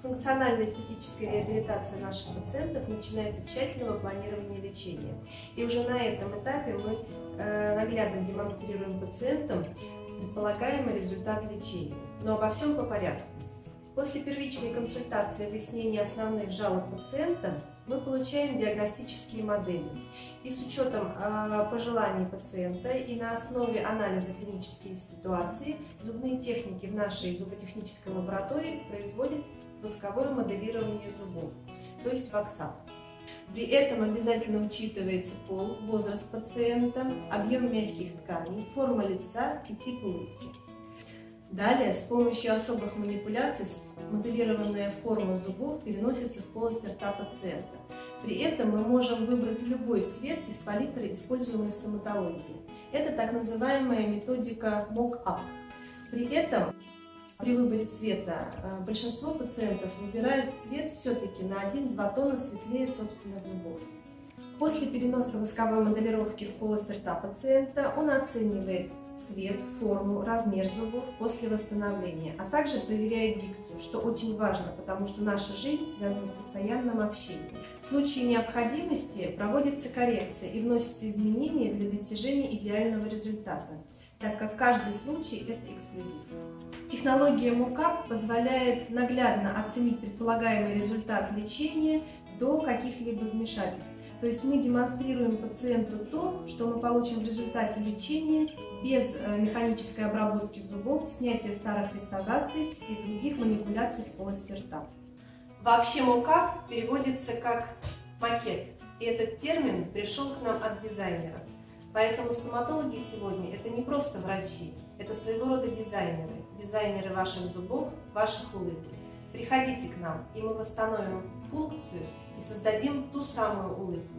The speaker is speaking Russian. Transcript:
Функциональная эстетическая реабилитация наших пациентов начинается с тщательного планирования лечения. И уже на этом этапе мы э, наглядно демонстрируем пациентам предполагаемый результат лечения. Но обо всем по порядку. После первичной консультации и выяснения основных жалоб пациента мы получаем диагностические модели. И с учетом э, пожеланий пациента и на основе анализа клинических ситуаций зубные техники в нашей зуботехнической лаборатории производят восковое моделирование зубов, то есть ваксап. При этом обязательно учитывается пол, возраст пациента, объем мягких тканей, форма лица и тип улыбки. Далее, с помощью особых манипуляций моделированная форма зубов переносится в полость рта пациента. При этом мы можем выбрать любой цвет из палитры, используемой в стоматологии. Это так называемая методика mock-up. При этом при выборе цвета э, большинство пациентов выбирают цвет все-таки на 1-2 тона светлее собственных зубов. После переноса восковой моделировки в полость рта пациента он оценивает цвет, форму, размер зубов после восстановления, а также проверяет дикцию, что очень важно, потому что наша жизнь связана с постоянным общением. В случае необходимости проводится коррекция и вносятся изменения для достижения идеального результата, так как каждый случай – это эксклюзив. Технология МУКАП позволяет наглядно оценить предполагаемый результат лечения до каких-либо вмешательств. То есть мы демонстрируем пациенту то, что мы получим в результате лечения без э, механической обработки зубов, снятия старых реставраций и других манипуляций в полости рта. Вообще МОКАП переводится как макет, и этот термин пришел к нам от дизайнеров. Поэтому стоматологи сегодня это не просто врачи, это своего рода дизайнеры, дизайнеры ваших зубов, ваших улыбок. Приходите к нам, и мы восстановим функцию и создадим ту самую улыбку,